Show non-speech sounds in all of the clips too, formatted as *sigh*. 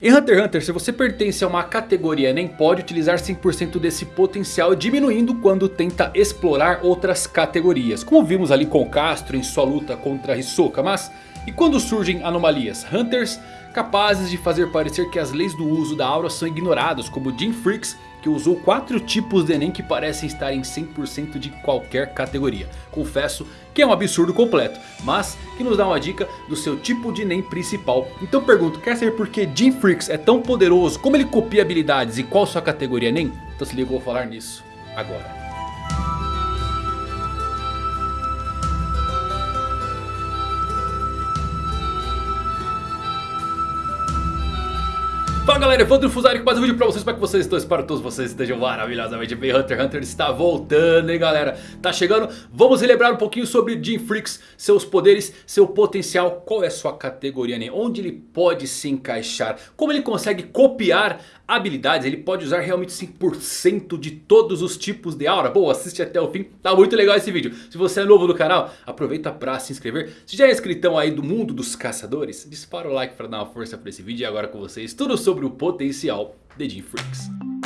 Em Hunter x Hunter, se você pertence a uma categoria nem pode utilizar 100% desse potencial diminuindo quando tenta explorar outras categorias. Como vimos ali com Castro em sua luta contra Hisoka. Mas e quando surgem anomalias? Hunters capazes de fazer parecer que as leis do uso da aura são ignoradas como Jim Freaks que usou 4 tipos de Enem que parecem estar em 100% de qualquer categoria. Confesso que é um absurdo completo, mas que nos dá uma dica do seu tipo de Enem principal. Então pergunto, quer saber por que Jim Freaks é tão poderoso, como ele copia habilidades e qual sua categoria Enem? Então se liga, eu vou falar nisso agora. Fala galera, Evandro Fusari com mais um vídeo pra vocês, como é que vocês estão? Espero que todos vocês estejam maravilhosamente bem Hunter x Hunter está voltando, hein galera? Tá chegando, vamos relembrar um pouquinho sobre Jim Freaks, seus poderes, seu potencial Qual é sua categoria, né? Onde ele pode se encaixar Como ele consegue copiar habilidades, ele pode usar realmente 100% de todos os tipos de aura. Bom, assiste até o fim, tá muito legal esse vídeo. Se você é novo no canal, aproveita pra se inscrever. Se já é inscritão aí do mundo dos caçadores, dispara o like pra dar uma força pra esse vídeo. E agora com vocês, tudo sobre o potencial de Jim Freaks.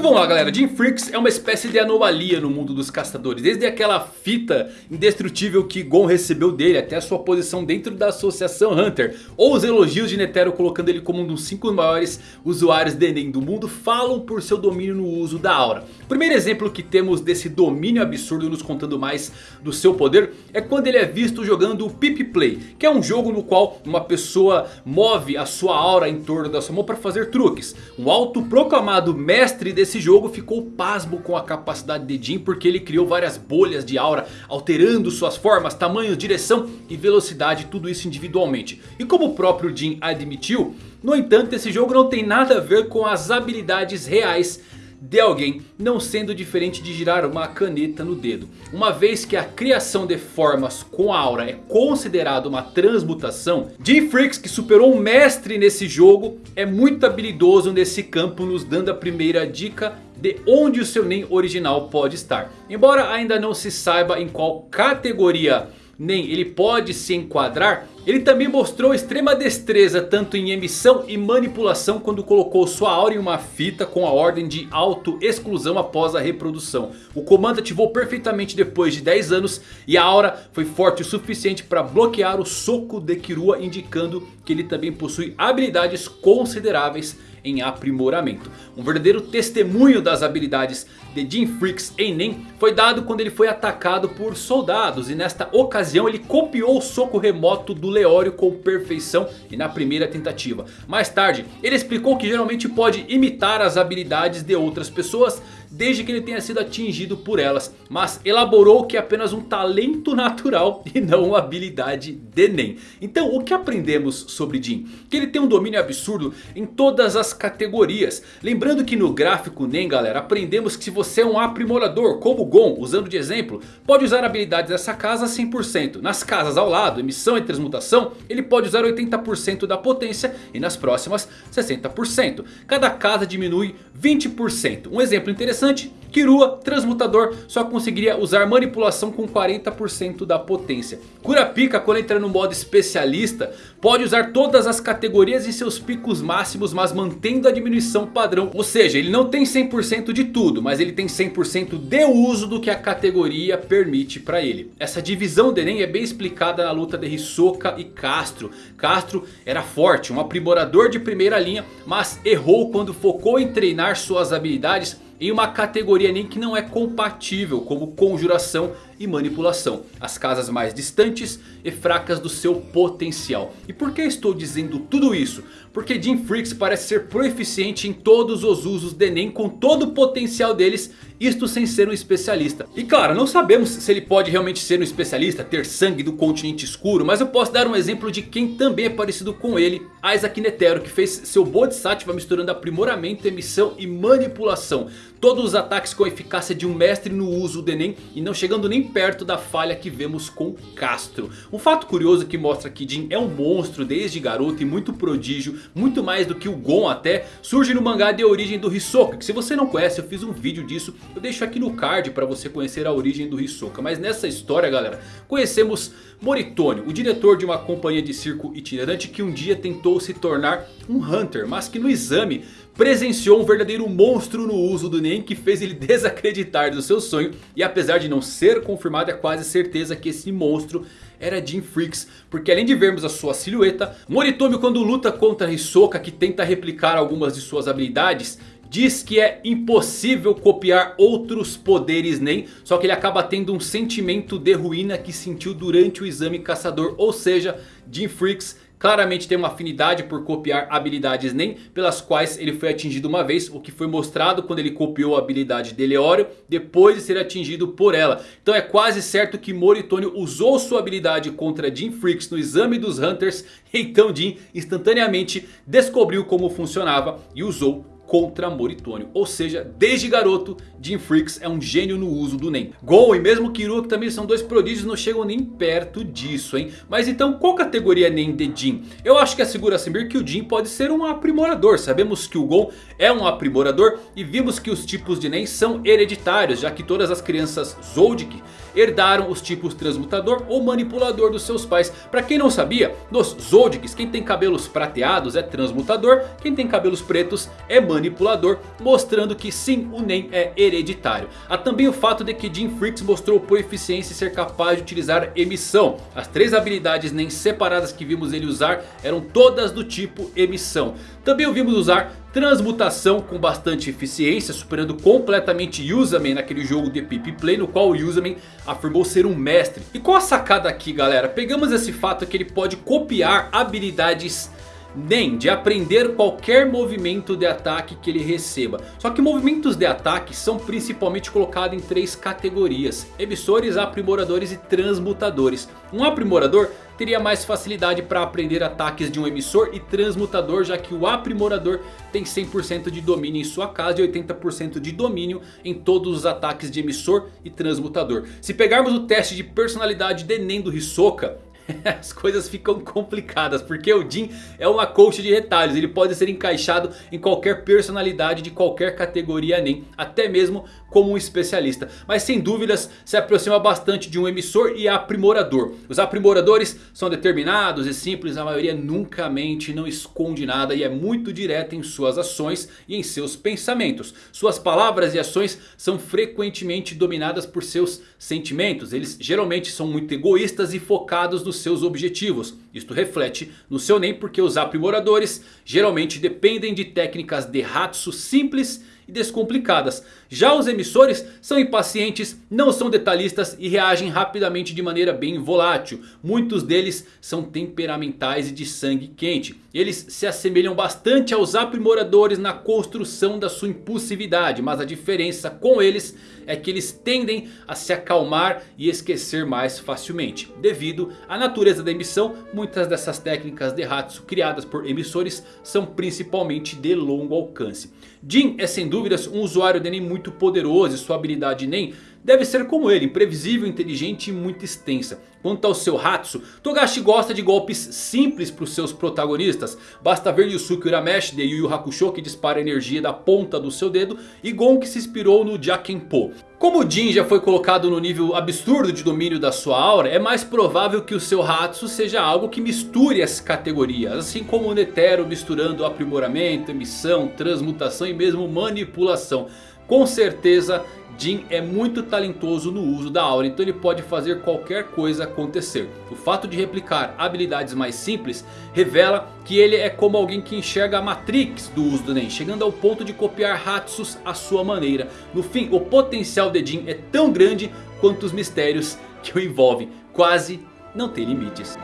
Então vamos lá galera, Jim Freaks é uma espécie de anomalia no mundo dos caçadores. Desde aquela fita indestrutível que Gon recebeu dele até a sua posição dentro da associação Hunter. Ou os elogios de Netero colocando ele como um dos 5 maiores usuários de Enem do mundo falam por seu domínio no uso da aura. O primeiro exemplo que temos desse domínio absurdo nos contando mais do seu poder é quando ele é visto jogando o Pip Play. Que é um jogo no qual uma pessoa move a sua aura em torno da sua mão para fazer truques. Um autoproclamado mestre desse esse jogo ficou pasmo com a capacidade de Jin porque ele criou várias bolhas de aura alterando suas formas, tamanhos, direção e velocidade, tudo isso individualmente. E como o próprio Jin admitiu, no entanto esse jogo não tem nada a ver com as habilidades reais de alguém não sendo diferente de girar uma caneta no dedo. Uma vez que a criação de formas com aura é considerada uma transmutação, Jim Freaks que superou um mestre nesse jogo é muito habilidoso nesse campo nos dando a primeira dica de onde o seu Nen original pode estar. Embora ainda não se saiba em qual categoria nem ele pode se enquadrar. Ele também mostrou extrema destreza tanto em emissão e manipulação quando colocou sua aura em uma fita com a ordem de auto-exclusão após a reprodução. O comando ativou perfeitamente depois de 10 anos e a aura foi forte o suficiente para bloquear o soco de Kirua indicando que ele também possui habilidades consideráveis em aprimoramento. Um verdadeiro testemunho das habilidades de Jim Freaks em Nen foi dado quando ele foi atacado por soldados. E nesta ocasião ele copiou o soco remoto do Leório com perfeição e na primeira tentativa. Mais tarde ele explicou que geralmente pode imitar as habilidades de outras pessoas desde que ele tenha sido atingido por elas. Mas elaborou que é apenas um talento natural *laughs* e não uma habilidade de Nen. Então o que aprendemos sobre Jin? Que ele tem um domínio absurdo em todas as categorias. Lembrando que no gráfico Nen galera aprendemos que se você é um aprimorador como Gon, usando de exemplo, pode usar habilidades dessa casa 100%. Nas casas ao lado, emissão e transmutação, ele pode usar 80% da potência e nas próximas 60%. Cada casa diminui 20%. Um exemplo interessante interessante, Kirua, transmutador, só conseguiria usar manipulação com 40% da potência. Kurapika quando entra no modo especialista pode usar todas as categorias em seus picos máximos mas mantendo a diminuição padrão. Ou seja, ele não tem 100% de tudo, mas ele tem 100% de uso do que a categoria permite para ele. Essa divisão de Nen é bem explicada na luta de Hisoka e Castro. Castro era forte, um aprimorador de primeira linha, mas errou quando focou em treinar suas habilidades em uma categoria nem que não é compatível como conjuração e manipulação. As casas mais distantes e fracas do seu potencial. E por que estou dizendo tudo isso? Porque Jim Freaks parece ser proeficiente em todos os usos de Nen com todo o potencial deles. Isto sem ser um especialista. E claro, não sabemos se ele pode realmente ser um especialista, ter sangue do continente escuro. Mas eu posso dar um exemplo de quem também é parecido com ele. Isaac Netero, que fez seu Bodhisattva misturando aprimoramento, emissão e manipulação. Todos os ataques com a eficácia de um mestre no uso de Nen e não chegando nem perto da falha que vemos com Castro. Um fato curioso que mostra que Jin é um monstro desde garoto e muito prodígio, muito mais do que o Gon até, surge no mangá de origem do Hisoka, que se você não conhece eu fiz um vídeo disso, eu deixo aqui no card para você conhecer a origem do Hisoka. Mas nessa história galera, conhecemos Moritônio, o diretor de uma companhia de circo itinerante que um dia tentou se tornar um Hunter, mas que no exame presenciou um verdadeiro monstro no uso do Nen que fez ele *laughs* desacreditar do seu sonho. E apesar de não ser confirmado é quase certeza que esse monstro era Jim Freaks. Porque além de vermos a sua silhueta, Moritomi quando luta contra Hisoka que tenta replicar algumas de suas habilidades diz que é impossível copiar outros poderes Nen. Só que ele acaba tendo um sentimento de ruína que sentiu durante o exame caçador. Ou seja, Jim Freaks claramente tem uma afinidade por copiar habilidades NEM pelas quais ele foi atingido uma vez. O que foi mostrado quando ele copiou a habilidade de Leório depois de ser atingido por ela. Então é quase certo que Moritônio usou sua habilidade contra Jim Freaks no exame dos Hunters. *laughs* Então Jim instantaneamente descobriu como funcionava e usou contra Moritônio. Ou seja, desde garoto, Jim Freaks é um gênio no uso do Nen. Gon e mesmo que também são dois prodígios não chegam nem perto disso, hein. Mas então qual categoria é Nen de Jin? Eu acho que assegura Samir que o Jin pode ser um aprimorador. Sabemos que o Gon é um aprimorador e vimos que os tipos de Nen são hereditários. Já que todas as crianças Zoldyck herdaram os tipos transmutador ou manipulador dos seus pais. Para quem não sabia, nos Zoldicks quem tem cabelos prateados é transmutador, quem tem cabelos pretos é manipulador, mostrando que sim, o Nen é hereditário. Há também o fato de que Jim Freaks mostrou por eficiência ser capaz de utilizar emissão. As três habilidades Nen separadas que vimos ele usar eram todas do tipo emissão. Também o vimos usar transmutação com bastante eficiência, superando completamente Yuzaman naquele jogo de Pip Play, no qual o Yuzaman afirmou ser um mestre. E qual a sacada aqui galera? Pegamos esse fato que ele pode copiar habilidades nem de aprender qualquer movimento de ataque que ele receba. Só que movimentos de ataque são principalmente colocados em três categorias. Emissores, aprimoradores e transmutadores. Um aprimorador teria mais facilidade para aprender ataques de um emissor e transmutador. Já que o aprimorador tem 100% de domínio em sua casa e 80% de domínio em todos os ataques de emissor e transmutador. Se pegarmos o teste de personalidade de Nen do Hisoka *laughs* as coisas ficam complicadas. Porque o Jin é uma coach de retalhos. Ele pode ser encaixado em qualquer personalidade de qualquer categoria NEM. Até mesmo como um especialista. Mas sem dúvidas se aproxima bastante de um emissor e aprimorador. Os aprimoradores são determinados e simples. A maioria nunca mente, não esconde nada. E é muito direta em suas ações e em seus pensamentos. Suas palavras e ações são frequentemente dominadas por seus sentimentos. Eles geralmente são muito egoístas e focados nos seus objetivos. Isto reflete no seu NEM porque os aprimoradores geralmente dependem de técnicas de Hatsu simples e descomplicadas. Já os emissores são impacientes, não são detalhistas e reagem rapidamente de maneira bem volátil. Muitos deles são temperamentais e de sangue quente. Eles se assemelham bastante aos aprimoradores na construção da sua impulsividade. Mas a diferença com eles é que eles tendem a se acalmar e esquecer mais facilmente. Devido à natureza da emissão, muitas dessas técnicas de Hatsu criadas por emissores são principalmente de longo alcance. Jin é sem dúvidas um usuário de Nen muito poderoso e sua habilidade Nen deve ser como ele, imprevisível, inteligente e muito extensa. Quanto ao seu Hatsu, Togashi gosta de golpes simples para os seus protagonistas. Basta ver Yusuke Urameshi de Yu Yu Hakusho que dispara energia da ponta do seu dedo. E Gon que se inspirou no Jakenpo. Como Jin já foi colocado no nível absurdo de domínio da sua aura. É mais provável que o seu Hatsu seja algo que misture as categorias. Assim como o Netero misturando aprimoramento, emissão, transmutação e mesmo manipulação. Com certeza Jin é muito talentoso no uso da aura, então ele pode fazer qualquer coisa acontecer. O fato de replicar habilidades mais simples revela que ele é como alguém que enxerga a Matrix do uso do Nen, chegando ao ponto de copiar Hatsus à sua maneira. No fim, o potencial de Jin é tão grande quanto os mistérios que o envolvem, quase não tem limites.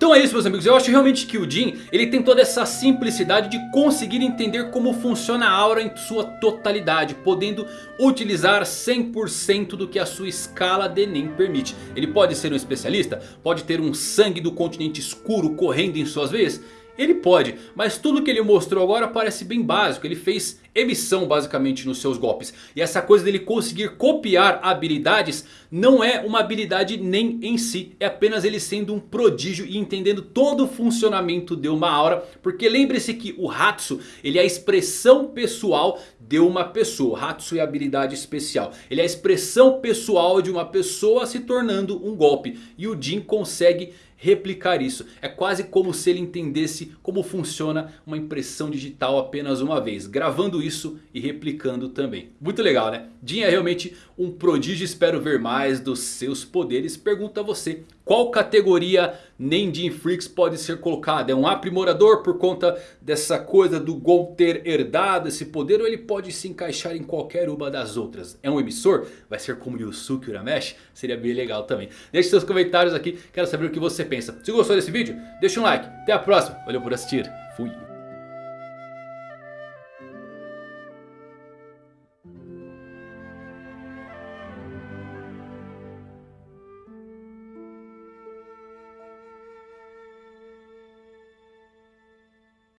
Então é isso meus amigos, eu acho realmente que o Jin ele tem toda essa simplicidade de conseguir entender como funciona a aura em sua totalidade. Podendo utilizar 100% do que a sua escala de Nen permite. Ele pode ser um especialista, pode ter um sangue do continente escuro correndo em suas veias. Ele pode, mas tudo que ele mostrou agora parece bem básico. Ele fez emissão basicamente nos seus golpes. E essa coisa dele conseguir copiar habilidades não é uma habilidade nem em si. É apenas ele sendo um prodígio e entendendo todo o funcionamento de uma aura. Porque lembre-se que o Hatsu ele é a expressão pessoal de uma pessoa. Hatsu é habilidade especial. Ele é a expressão pessoal de uma pessoa se tornando um golpe. E o Jin consegue replicar isso. É quase como se ele entendesse como funciona uma impressão digital apenas uma vez. Gravando isso e replicando também. Muito legal né? Jin é realmente um prodígio. Espero ver mais dos seus poderes. Pergunta a você. Qual categoria nem Jin Freaks pode ser colocada? É um aprimorador por conta dessa coisa do Gon ter herdado esse poder? Ou ele pode se encaixar em qualquer uma das outras? É um emissor? Vai ser como Yusuke Urameshi? Seria bem legal também. Deixe seus comentários aqui. Quero saber o que você pensa. Se gostou desse vídeo, deixa um like. Até a próxima. Valeu por assistir. Fui.